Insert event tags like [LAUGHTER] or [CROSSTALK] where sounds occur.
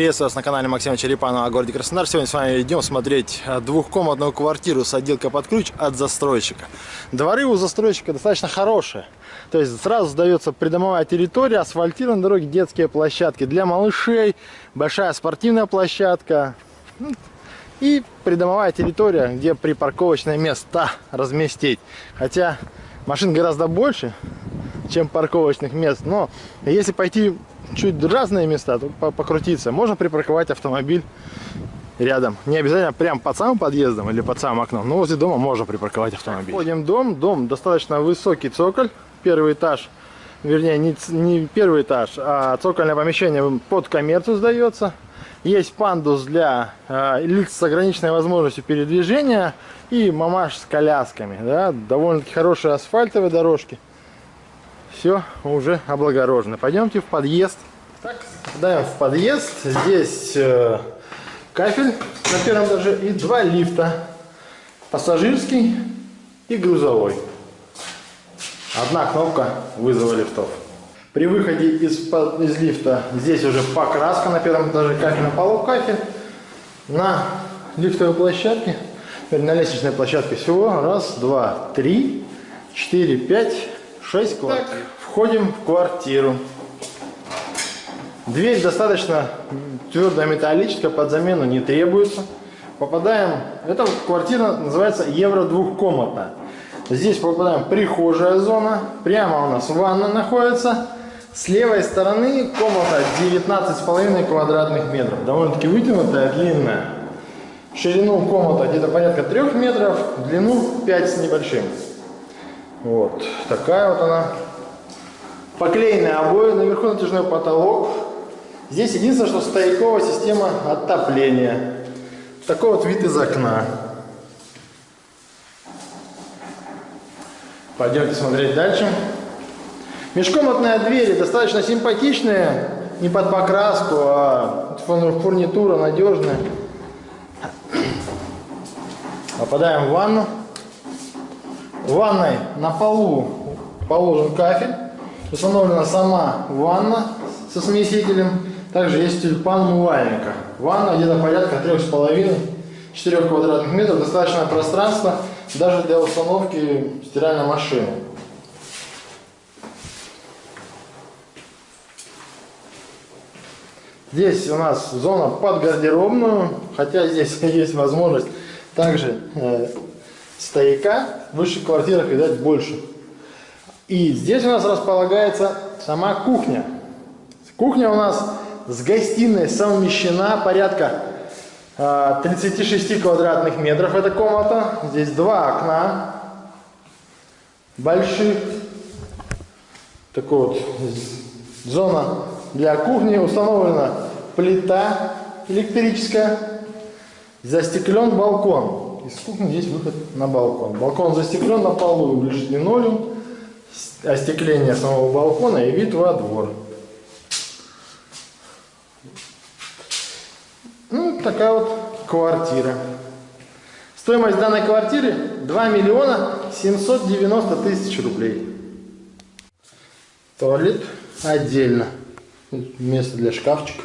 Приветствую вас на канале Максима Черепанова о городе Краснодар. Сегодня с вами идем смотреть двухкомнатную квартиру с отделкой под ключ от застройщика. Дворы у застройщика достаточно хорошие. То есть сразу сдается придомовая территория, асфальтированные дороги, детские площадки для малышей, большая спортивная площадка ну, и придомовая территория, где припарковочные места разместить. Хотя машин гораздо больше, чем парковочных мест. Но если пойти чуть разные места, то покрутиться. Можно припарковать автомобиль рядом. Не обязательно прям под самым подъездом или под самым окном, но возле дома можно припарковать автомобиль. Входим в дом. Дом достаточно высокий цоколь. Первый этаж, вернее, не, не первый этаж, а цокольное помещение под коммерцию сдается. Есть пандус для э, лиц с ограниченной возможностью передвижения и мамаш с колясками. Да? Довольно-таки хорошие асфальтовые дорожки все уже облагорожено. Пойдемте в подъезд. Так, даем в подъезд. Здесь э, кафель на первом этаже и два лифта. Пассажирский и грузовой. Одна кнопка вызова лифтов. При выходе из, из лифта здесь уже покраска на первом этаже, кафель на полу кафель. На лифтовой площадке, на лестничной площадке всего раз, два, три, четыре, пять, 6 квартир. Так, входим в квартиру. Дверь достаточно твердая металлическая, под замену не требуется. Попадаем, эта квартира называется евро двухкомнатная. Здесь попадаем прихожая зона, прямо у нас ванна находится. С левой стороны комната 19,5 квадратных метров, довольно-таки вытянутая, длинная. Ширину комната где-то порядка 3 метров, длину 5 с небольшим. Вот такая вот она. Поклеенные обои, наверху натяжной потолок. Здесь единственное, что стояковая система отопления. Такой вот вид из окна. Пойдемте смотреть дальше. Межкомнатные двери достаточно симпатичные, не под покраску, а фурнитура надежная. Попадаем в ванну. В ванной на полу положен кафель. Установлена сама ванна со смесителем. Также есть тюльпан умывальника. Ванна где-то порядка 3,5-4 квадратных метров. Достаточное пространство даже для установки стиральной машины. Здесь у нас зона под гардеробную, хотя здесь [LAUGHS] есть возможность также э, стояка, в высших квартирах, видать, больше. И здесь у нас располагается сама кухня. Кухня у нас с гостиной совмещена порядка 36 а, квадратных метров эта комната. Здесь два окна больших. Такой вот зона для кухни. Установлена плита электрическая. Застеклен балкон. Из кухни здесь выход на балкон. Балкон застеклен на полу, лежит линолеум, остекление самого балкона и вид во двор. Ну, такая вот квартира. Стоимость данной квартиры 2 миллиона 790 тысяч рублей. Туалет отдельно. Место для шкафчика.